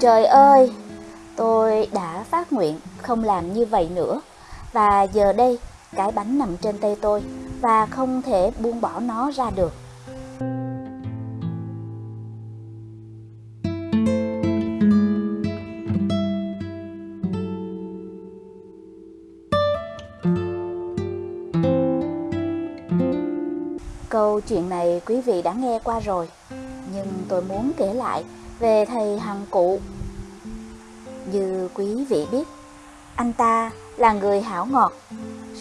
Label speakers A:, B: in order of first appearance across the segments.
A: Trời ơi, tôi đã phát nguyện không làm như vậy nữa. Và giờ đây, cái bánh nằm trên tay tôi và không thể buông bỏ nó ra được. Câu chuyện này quý vị đã nghe qua rồi, nhưng tôi muốn kể lại về thầy Hằng Cụ. Như quý vị biết, anh ta là người hảo ngọt,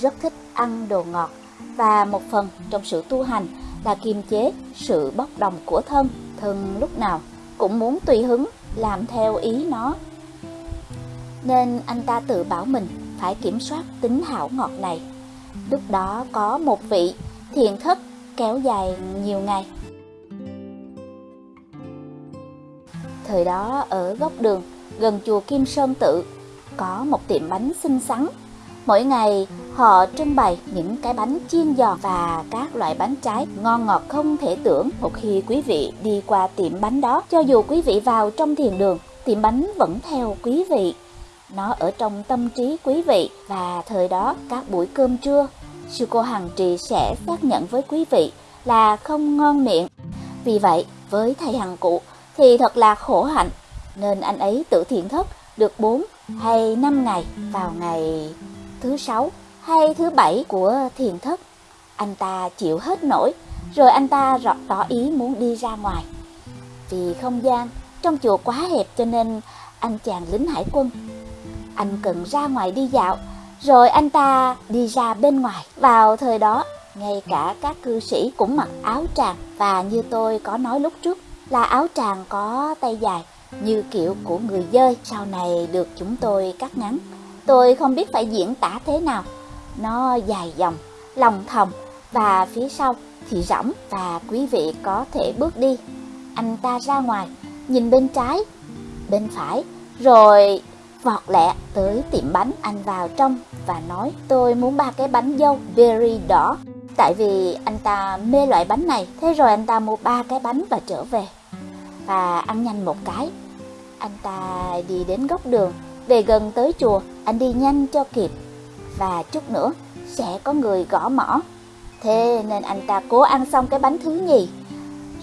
A: rất thích ăn đồ ngọt và một phần trong sự tu hành là kiềm chế sự bốc đồng của thân. Thân lúc nào cũng muốn tùy hứng làm theo ý nó. Nên anh ta tự bảo mình phải kiểm soát tính hảo ngọt này. Lúc đó có một vị thiền thất kéo dài nhiều ngày. Thời đó ở góc đường gần chùa Kim Sơn Tự có một tiệm bánh xinh xắn. Mỗi ngày họ trưng bày những cái bánh chiên giòn và các loại bánh trái ngon ngọt không thể tưởng. Một khi quý vị đi qua tiệm bánh đó, cho dù quý vị vào trong thiền đường, tiệm bánh vẫn theo quý vị. Nó ở trong tâm trí quý vị và thời đó các buổi cơm trưa sư cô Hằng Trì sẽ xác nhận với quý vị là không ngon miệng. Vì vậy, với thầy Hằng Cụ thì thật là khổ hạnh, nên anh ấy tự thiện thất được 4 hay 5 ngày vào ngày thứ sáu hay thứ bảy của thiền thất. Anh ta chịu hết nổi, rồi anh ta rõ tỏ ý muốn đi ra ngoài. Vì không gian trong chùa quá hẹp cho nên anh chàng lính hải quân. Anh cần ra ngoài đi dạo rồi anh ta đi ra bên ngoài. Vào thời đó, ngay cả các cư sĩ cũng mặc áo tràng và như tôi có nói lúc trước là áo tràng có tay dài như kiểu của người dơi sau này được chúng tôi cắt ngắn. Tôi không biết phải diễn tả thế nào. Nó dài dòng, lòng thòng và phía sau thì rỗng và quý vị có thể bước đi. Anh ta ra ngoài, nhìn bên trái, bên phải, rồi vọt lẹ tới tiệm bánh anh vào trong và nói tôi muốn ba cái bánh dâu berry đỏ tại vì anh ta mê loại bánh này thế rồi anh ta mua ba cái bánh và trở về và ăn nhanh một cái anh ta đi đến góc đường về gần tới chùa anh đi nhanh cho kịp và chút nữa sẽ có người gõ mõ thế nên anh ta cố ăn xong cái bánh thứ nhì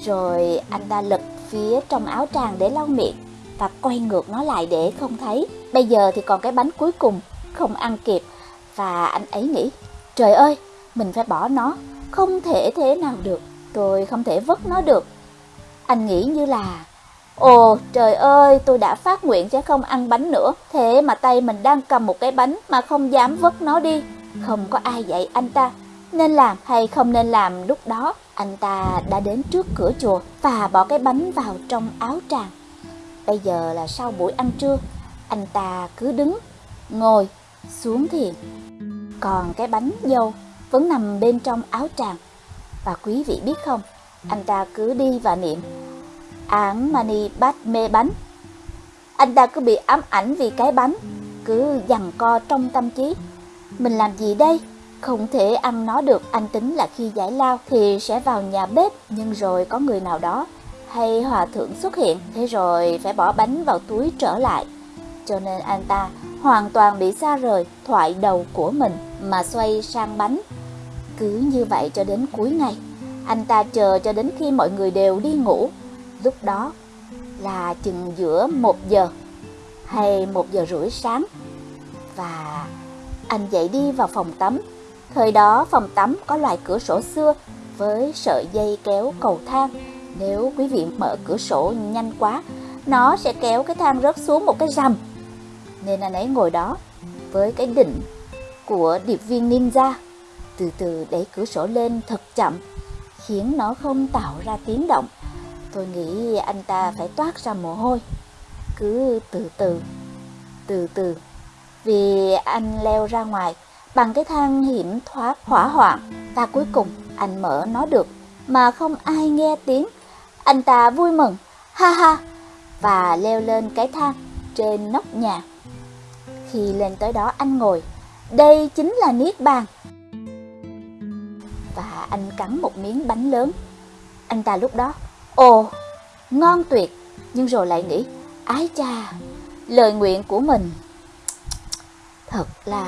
A: rồi anh ta lật phía trong áo tràng để lau miệng và quay ngược nó lại để không thấy. Bây giờ thì còn cái bánh cuối cùng, không ăn kịp. Và anh ấy nghĩ, trời ơi, mình phải bỏ nó, không thể thế nào được, tôi không thể vứt nó được. Anh nghĩ như là, ồ trời ơi, tôi đã phát nguyện sẽ không ăn bánh nữa, thế mà tay mình đang cầm một cái bánh mà không dám vứt nó đi. Không có ai dạy anh ta, nên làm hay không nên làm lúc đó. Anh ta đã đến trước cửa chùa và bỏ cái bánh vào trong áo tràng. Bây giờ là sau buổi ăn trưa, anh ta cứ đứng, ngồi, xuống thiền. Còn cái bánh dâu vẫn nằm bên trong áo tràng. Và quý vị biết không, anh ta cứ đi và niệm án mani bát mê bánh. Anh ta cứ bị ám ảnh vì cái bánh, cứ dằn co trong tâm trí. Mình làm gì đây? Không thể ăn nó được, anh tính là khi giải lao thì sẽ vào nhà bếp, nhưng rồi có người nào đó hay hòa thượng xuất hiện, thế rồi phải bỏ bánh vào túi trở lại. Cho nên anh ta hoàn toàn bị xa rời thoại đầu của mình mà xoay sang bánh. Cứ như vậy cho đến cuối ngày, anh ta chờ cho đến khi mọi người đều đi ngủ. Lúc đó là chừng giữa một giờ hay một giờ rưỡi sáng. Và anh dậy đi vào phòng tắm. Thời đó phòng tắm có loại cửa sổ xưa với sợi dây kéo cầu thang nếu quý vị mở cửa sổ nhanh quá, nó sẽ kéo cái thang rớt xuống một cái rầm. Nên anh ấy ngồi đó với cái đỉnh của điệp viên ninja, từ từ đẩy cửa sổ lên thật chậm, khiến nó không tạo ra tiếng động. Tôi nghĩ anh ta phải toát ra mồ hôi, cứ từ từ, từ từ. Vì anh leo ra ngoài bằng cái thang hiểm thoát hỏa hoạn và cuối cùng anh mở nó được mà không ai nghe tiếng anh ta vui mừng, ha ha, và leo lên cái thang trên nóc nhà. Khi lên tới đó anh ngồi, đây chính là Niết Bàn. Và anh cắn một miếng bánh lớn. Anh ta lúc đó, ồ, ngon tuyệt, nhưng rồi lại nghĩ, Ái cha, lời nguyện của mình thật là...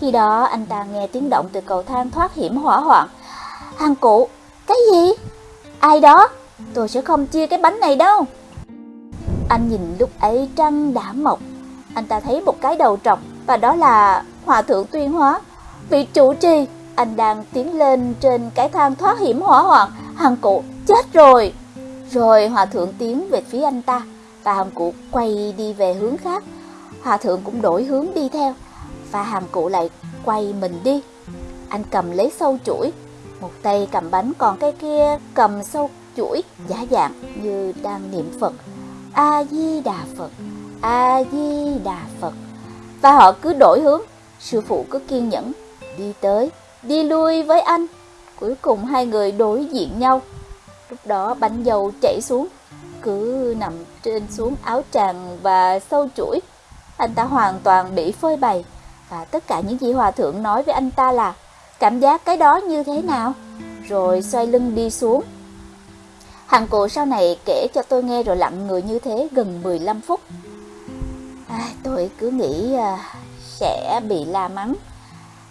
A: Khi đó anh ta nghe tiếng động từ cầu thang thoát hiểm hỏa hoạn. Hàng cụ, cái gì? Ai đó? Tôi sẽ không chia cái bánh này đâu. Anh nhìn lúc ấy trăng đã mọc. Anh ta thấy một cái đầu trọc và đó là Hòa Thượng Tuyên Hóa. Vị chủ trì, anh đang tiến lên trên cái thang thoát hiểm hỏa hoạn. Hàng cụ, chết rồi. Rồi Hòa Thượng tiến về phía anh ta và hàng cụ quay đi về hướng khác. Hòa Thượng cũng đổi hướng đi theo và hàng cụ lại quay mình đi. Anh cầm lấy sâu chuỗi, một tay cầm bánh còn cái kia cầm sâu chuỗi giả dạng như đang niệm Phật. A-di-đà Phật, A-di-đà Phật. Và họ cứ đổi hướng, sư phụ cứ kiên nhẫn, đi tới, đi lui với anh. Cuối cùng hai người đối diện nhau. Lúc đó bánh dầu chảy xuống, cứ nằm trên xuống áo tràng và sâu chuỗi. Anh ta hoàn toàn bị phơi bày và tất cả những gì hòa thượng nói với anh ta là cảm giác cái đó như thế nào, rồi xoay lưng đi xuống. Hàng cụ sau này kể cho tôi nghe rồi lặng người như thế gần 15 phút. À, tôi cứ nghĩ à, sẽ bị la mắng.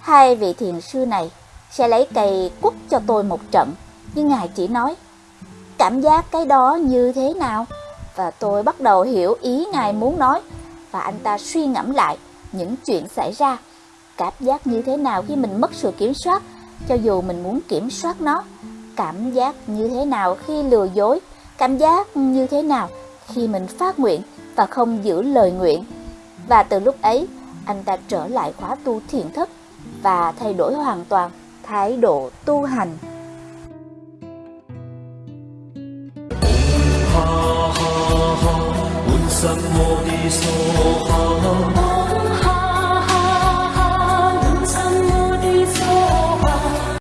A: Hai vị thiền sư này sẽ lấy cây quất cho tôi một trận, nhưng ngài chỉ nói cảm giác cái đó như thế nào? Và tôi bắt đầu hiểu ý ngài muốn nói và anh ta suy ngẫm lại những chuyện xảy ra. Cảm giác như thế nào khi mình mất sự kiểm soát, cho dù mình muốn kiểm soát nó. Cảm giác như thế nào khi lừa dối, cảm giác như thế nào khi mình phát nguyện và không giữ lời nguyện. Và từ lúc ấy, anh ta trở lại khóa tu thiền thất và thay đổi hoàn toàn thái độ tu hành. Ha ha ha,